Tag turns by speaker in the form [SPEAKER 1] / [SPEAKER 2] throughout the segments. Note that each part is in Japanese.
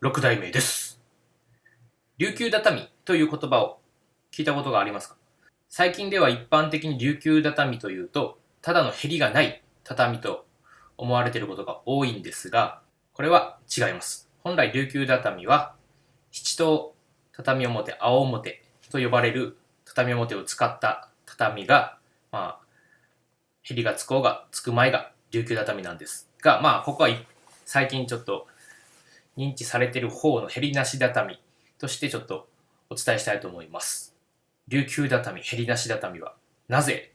[SPEAKER 1] 六代目です。琉球畳という言葉を聞いたことがありますか？最近では一般的に琉球畳というと、ただのヘリがない畳と思われていることが多いんですが、これは違います。本来琉球畳は、七等畳表、青表と呼ばれる畳表を使った畳が、まあ、ヘリがつこうがつく前が琉球畳なんですが、まあ、ここは最近ちょっと認知されている方のヘリなし畳としてちょっとお伝えしたいと思います。琉球畳、ヘリなし畳はなぜ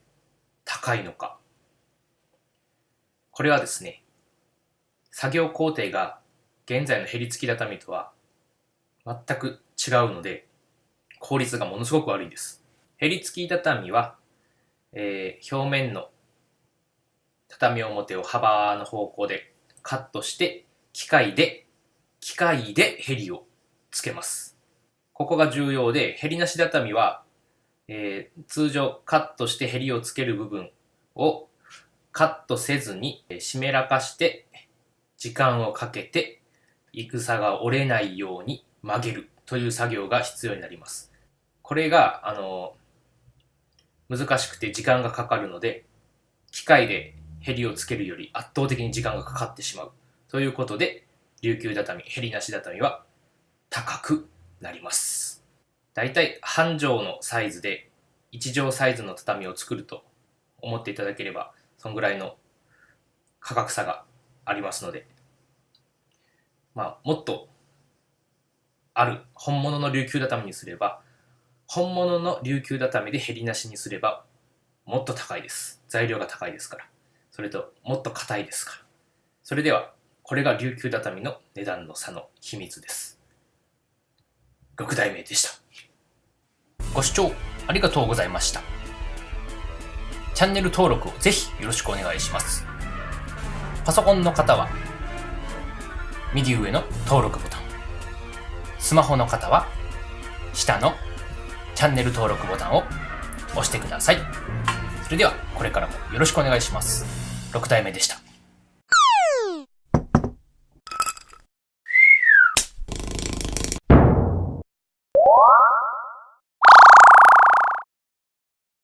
[SPEAKER 1] 高いのか。これはですね、作業工程が現在のヘリ付き畳とは全く違うので、効率がものすごく悪いです。ヘリ付き畳は、えー表面の畳表を幅の方向でカットして、機械で、機械でヘリをつけます。ここが重要で、ヘリなし畳は、えー通常カットしてヘリをつける部分をカットせずにえー湿らかして時間をかけて戦が折れないように曲げるという作業が必要になります。これが、あの、難しくて時間がかかるので、機械でヘリをつけるより圧倒的に時間がかかってしまう。ということで、琉球畳、ヘリなし畳は高くなります。だいたい半畳のサイズで1畳サイズの畳を作ると思っていただければ、そんぐらいの価格差がありますので、まあ、もっとある本物の琉球畳にすれば、本物の琉球畳でヘリなしにすれば、もっと高いです。材料が高いですから。それと、もっと硬いですから。それでは、これが琉球畳の値段の差の秘密です。6代目でした。ご視聴ありがとうございました。チャンネル登録をぜひよろしくお願いします。パソコンの方は、右上の登録ボタン。スマホの方は、下のチャンネル登録ボタンを押してください。それでは、これからもよろしくお願いします。6代目でした。